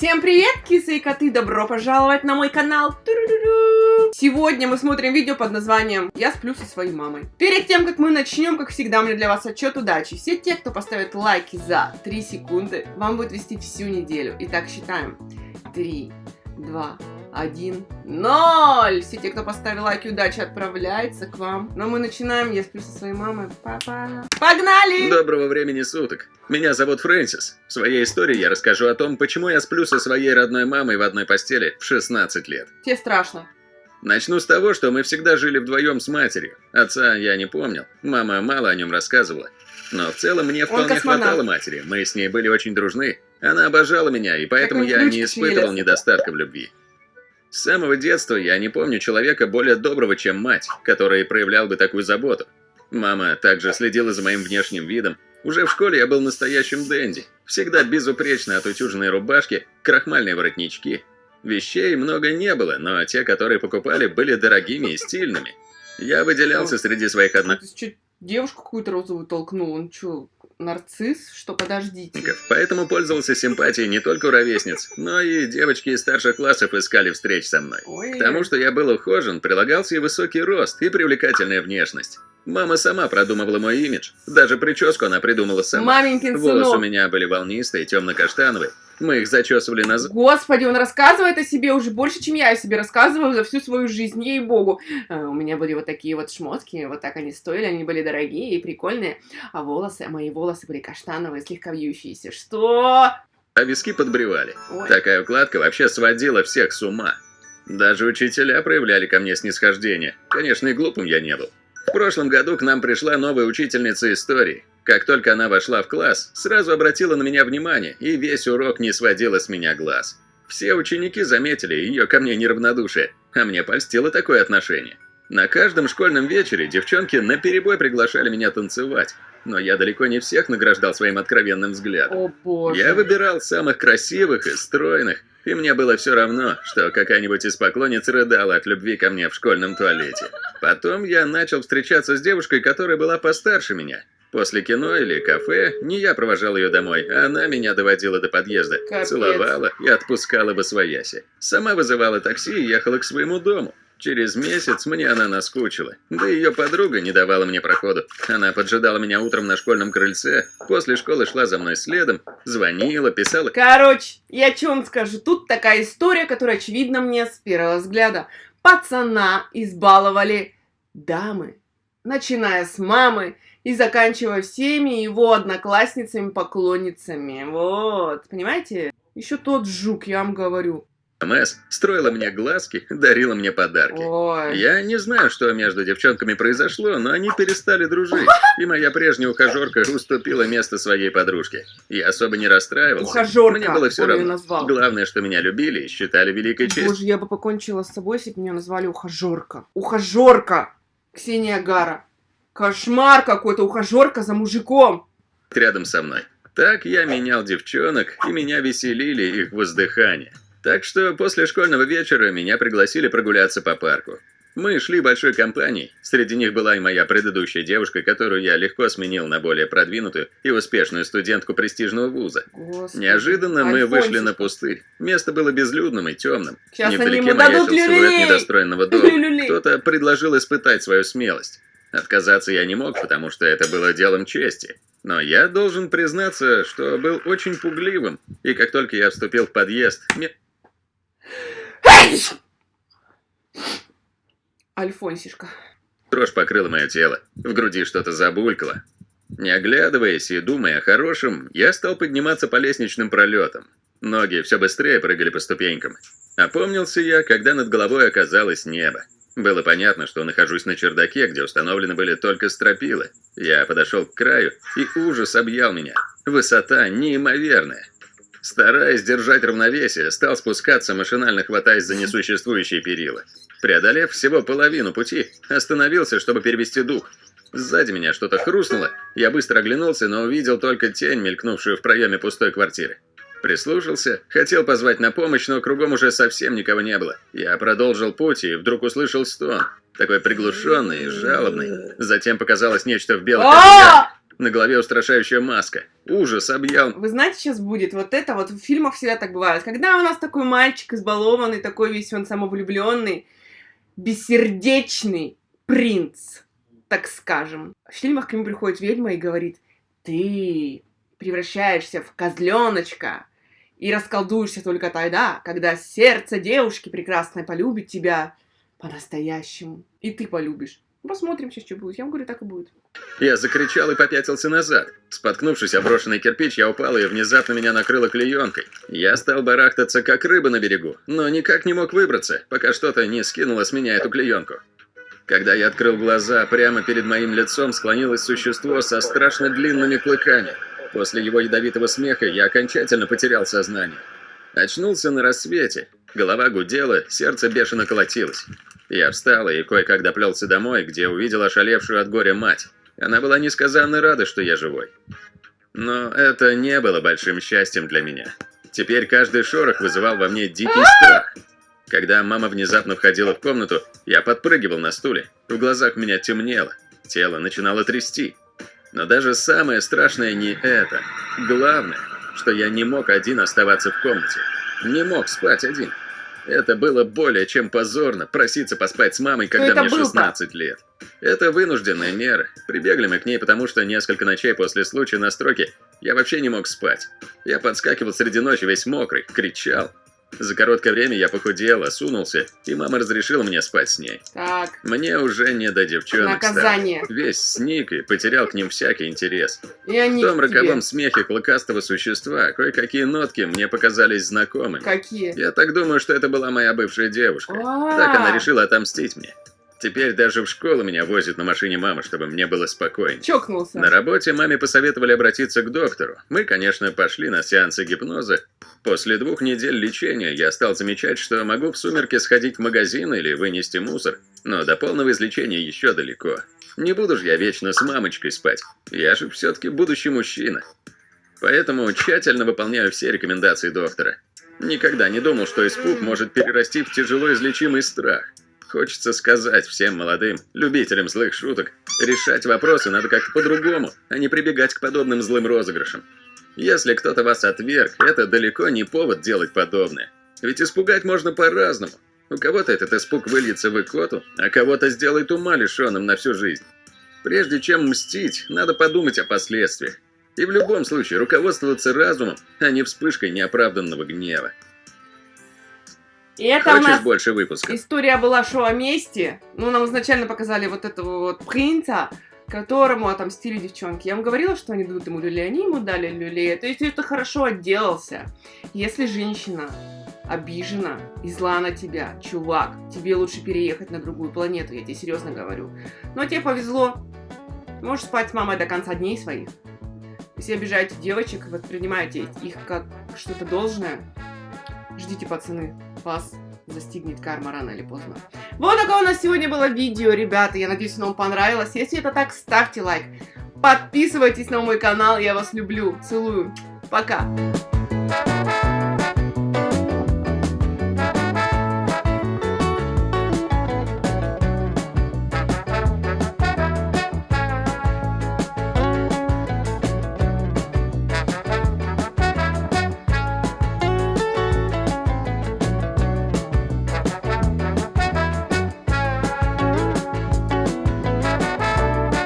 Всем привет, кисы и коты! Добро пожаловать на мой канал! Сегодня мы смотрим видео под названием «Я сплю со своей мамой». Перед тем, как мы начнем, как всегда, у меня для вас отчет удачи. Все те, кто поставит лайки за 3 секунды, вам будет вести всю неделю. Итак, считаем. 3, 2, 1, 0! Все те, кто поставил лайки удачи, отправляется к вам. Но мы начинаем. Я сплю со своей мамой. Папа. Погнали! Доброго времени суток. Меня зовут Фрэнсис. В своей истории я расскажу о том, почему я сплю со своей родной мамой в одной постели в 16 лет. Тебе страшно. Начну с того, что мы всегда жили вдвоем с матерью. Отца я не помнил, мама мало о нем рассказывала. Но в целом мне вполне хватало матери, мы с ней были очень дружны. Она обожала меня, и поэтому я не испытывал недостатка в любви. С самого детства я не помню человека более доброго, чем мать, который проявлял бы такую заботу. Мама также следила за моим внешним видом. Уже в школе я был настоящим денди. Всегда безупречно отутюженные рубашки, крахмальные воротнички. Вещей много не было, но те, которые покупали, были дорогими и стильными. Я выделялся среди своих чё, девушку какую-то розовую толкнул? Он чё, нарцисс? Что, подождите. поэтому пользовался симпатией не только у ровесниц, но и девочки из старших классов искали встреч со мной. Ой. К тому, что я был ухожен, прилагался и высокий рост, и привлекательная внешность. Мама сама продумывала мой имидж. Даже прическу она придумала сама. Маменькин Волосы у сынок. меня были волнистые, темно-каштановые. Мы их зачесывали назад. Господи, он рассказывает о себе уже больше, чем я о себе рассказываю за всю свою жизнь, ей-богу. Э, У меня были вот такие вот шмотки, вот так они стоили, они были дорогие и прикольные. А волосы, мои волосы были каштановые, слегка вьющиеся. Что? а виски подбревали. Ой. Такая укладка вообще сводила всех с ума. Даже учителя проявляли ко мне снисхождение. Конечно, и глупым я не был. В прошлом году к нам пришла новая учительница истории. Как только она вошла в класс, сразу обратила на меня внимание, и весь урок не сводила с меня глаз. Все ученики заметили ее ко мне неравнодушие, а мне польстило такое отношение. На каждом школьном вечере девчонки наперебой приглашали меня танцевать, но я далеко не всех награждал своим откровенным взглядом. О боже. Я выбирал самых красивых и стройных, и мне было все равно, что какая-нибудь из поклонниц рыдала от любви ко мне в школьном туалете. Потом я начал встречаться с девушкой, которая была постарше меня. После кино или кафе не я провожал ее домой, а она меня доводила до подъезда, Капец. целовала и отпускала бы свояси. Сама вызывала такси и ехала к своему дому. Через месяц мне она наскучила. Да и ее подруга не давала мне проходу. Она поджидала меня утром на школьном крыльце, после школы шла за мной следом, звонила, писала Короче, я вам скажу, тут такая история, которая очевидна мне с первого взгляда. Пацана избаловали дамы, начиная с мамы и заканчивая всеми его одноклассницами-поклонницами. Вот, понимаете? Еще тот жук, я вам говорю. МС, строила мне глазки, дарила мне подарки. Ой. Я не знаю, что между девчонками произошло, но они перестали дружить, и моя прежняя ухажерка уступила место своей подружке. Я особо не расстраивался. Ухажерка, Мне было все равно. назвал. Главное, что меня любили и считали великой честью. Боже, я бы покончила с собой, если бы меня назвали ухажерка. Ухажерка! Ксения Гара. Кошмар какой-то, ухажерка за мужиком. рядом со мной. Так я менял девчонок, и меня веселили их воздыхания. Так что после школьного вечера меня пригласили прогуляться по парку. Мы шли большой компанией, среди них была и моя предыдущая девушка, которую я легко сменил на более продвинутую и успешную студентку престижного вуза. Господи. Неожиданно мы Альфонсик. вышли на пустырь. Место было безлюдным и темным. Сейчас Невдалеке маячил силуэт недостроенного дома. Кто-то предложил испытать свою смелость. Отказаться я не мог, потому что это было делом чести. Но я должен признаться, что был очень пугливым, и как только я вступил в подъезд, мне... Альфонсишка. дрожь покрыла мое тело, в груди что-то забулькало. Не оглядываясь и думая о хорошем, я стал подниматься по лестничным пролетам. Ноги все быстрее прыгали по ступенькам. Опомнился я, когда над головой оказалось небо. Было понятно, что нахожусь на чердаке, где установлены были только стропилы. Я подошел к краю, и ужас объял меня. Высота неимоверная. Стараясь держать равновесие, стал спускаться, машинально хватаясь за несуществующие перила. Преодолев всего половину пути, остановился, чтобы перевести дух. Сзади меня что-то хрустнуло, я быстро оглянулся, но увидел только тень, мелькнувшую в проеме пустой квартиры. Прислушался, хотел позвать на помощь, но кругом уже совсем никого не было. Я продолжил путь и вдруг услышал стон, такой приглушенный и жалобный. Затем показалось нечто в белых одеждах. А! На голове устрашающая маска. Ужас объял. Вы знаете, сейчас будет вот это, вот в фильмах всегда так бывает. Когда у нас такой мальчик избалованный, такой весь он самовлюбленный, бессердечный принц, так скажем. В фильмах к нему приходит ведьма и говорит, ты превращаешься в козленочка и расколдуешься только тогда, когда сердце девушки прекрасной полюбит тебя по-настоящему. И ты полюбишь. Посмотрим сейчас, что будет. Я вам говорю, так и будет. Я закричал и попятился назад. Споткнувшись о брошенный кирпич, я упал и внезапно меня накрыло клеенкой. Я стал барахтаться, как рыба на берегу, но никак не мог выбраться, пока что-то не скинуло с меня эту клеенку. Когда я открыл глаза, прямо перед моим лицом склонилось существо со страшно длинными клыками. После его ядовитого смеха я окончательно потерял сознание. Очнулся на рассвете. Голова гудела, сердце бешено колотилось. Я встал и кое-как доплелся домой, где увидел ошалевшую от горя мать. Она была несказанно рада, что я живой. Но это не было большим счастьем для меня. Теперь каждый шорох вызывал во мне дикий страх. Когда мама внезапно входила в комнату, я подпрыгивал на стуле. В глазах меня темнело, тело начинало трясти. Но даже самое страшное не это. Главное, что я не мог один оставаться в комнате. Не мог спать один. Это было более чем позорно, проситься поспать с мамой, когда мне 16 лет. Это вынужденная мера. Прибегли мы к ней, потому что несколько ночей после случая на строке я вообще не мог спать. Я подскакивал среди ночи весь мокрый, кричал. За короткое время я похудел, осунулся, и мама разрешила мне спать с ней. Так. Мне уже не до девчонок Наказание. Стало. Весь сник и потерял к ним всякий интерес. И они В том роковом смехе клыкастого существа кое-какие нотки мне показались знакомыми. Какие? Я так думаю, что это была моя бывшая девушка. А. Так она решила отомстить мне. Теперь даже в школу меня возит на машине мама, чтобы мне было спокойнее. Чокнулся. На работе маме посоветовали обратиться к доктору. Мы, конечно, пошли на сеансы гипноза. После двух недель лечения я стал замечать, что могу в сумерки сходить в магазин или вынести мусор, но до полного излечения еще далеко. Не буду же я вечно с мамочкой спать. Я же все-таки будущий мужчина. Поэтому тщательно выполняю все рекомендации доктора. Никогда не думал, что испуг может перерасти в тяжело излечимый страх. Хочется сказать всем молодым, любителям злых шуток, решать вопросы надо как-то по-другому, а не прибегать к подобным злым розыгрышам. Если кто-то вас отверг, это далеко не повод делать подобное. Ведь испугать можно по-разному. У кого-то этот испуг выльется в икоту, а кого-то сделает ума лишенным на всю жизнь. Прежде чем мстить, надо подумать о последствиях. И в любом случае руководствоваться разумом, а не вспышкой неоправданного гнева. И это у Хочешь нас больше выпусков? история была шоу о мести. Ну, нам изначально показали вот этого вот принца, которому отомстили девчонки. Я вам говорила, что они дадут ему люлей, они ему дали люлей. То есть это хорошо отделался. Если женщина обижена и зла на тебя, чувак, тебе лучше переехать на другую планету, я тебе серьезно говорю. Но тебе повезло, можешь спать с мамой до конца дней своих. Если обижаете девочек, воспринимаете их как что-то должное, ждите, пацаны, вас застигнет карма рано или поздно. Вот такое у нас сегодня было видео, ребята. Я надеюсь, оно вам понравилось. Если это так, ставьте лайк. Подписывайтесь на мой канал. Я вас люблю. Целую. Пока.